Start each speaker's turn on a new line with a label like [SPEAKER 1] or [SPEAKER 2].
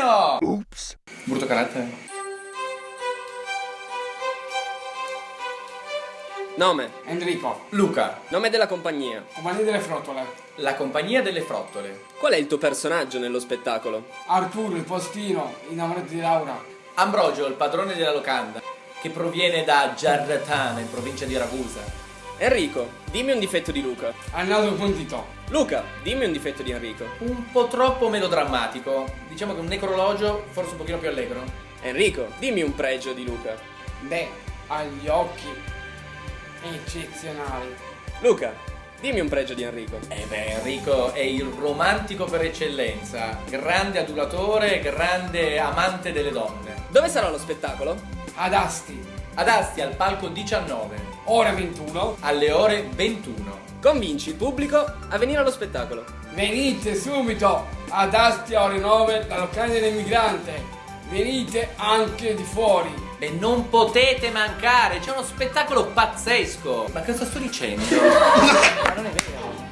[SPEAKER 1] Pino! Ups. Brutto carattere.
[SPEAKER 2] Nome.
[SPEAKER 3] Enrico.
[SPEAKER 1] Luca.
[SPEAKER 2] Nome della compagnia.
[SPEAKER 3] Compagnia delle frottole.
[SPEAKER 1] La compagnia delle frottole.
[SPEAKER 2] Qual è il tuo personaggio nello spettacolo?
[SPEAKER 3] Arturo, il postino, innamorato di Laura.
[SPEAKER 1] Ambrogio, il padrone della locanda, che proviene da Giarratana, in provincia di Ragusa.
[SPEAKER 2] Enrico, dimmi un difetto di Luca.
[SPEAKER 3] Al naso puntito.
[SPEAKER 2] Luca, dimmi un difetto di Enrico.
[SPEAKER 1] Un po' troppo melodrammatico. Diciamo che un necrologio forse un pochino più allegro.
[SPEAKER 2] Enrico, dimmi un pregio di Luca.
[SPEAKER 3] Beh, ha gli occhi eccezionali.
[SPEAKER 2] Luca, dimmi un pregio di Enrico.
[SPEAKER 1] Eh beh, Enrico è il romantico per eccellenza. Grande adulatore, grande amante delle donne.
[SPEAKER 2] Dove sarà lo spettacolo?
[SPEAKER 3] Ad Asti.
[SPEAKER 1] Ad Asti al palco 19.
[SPEAKER 3] Ore 21.
[SPEAKER 1] Alle ore 21.
[SPEAKER 2] Convinci il pubblico a venire allo spettacolo.
[SPEAKER 3] Venite subito ad Asti a ore 9 la locale dell'emigrante. Venite anche di fuori.
[SPEAKER 1] E non potete mancare, c'è uno spettacolo pazzesco. Ma cosa sto dicendo? Ma non è vero.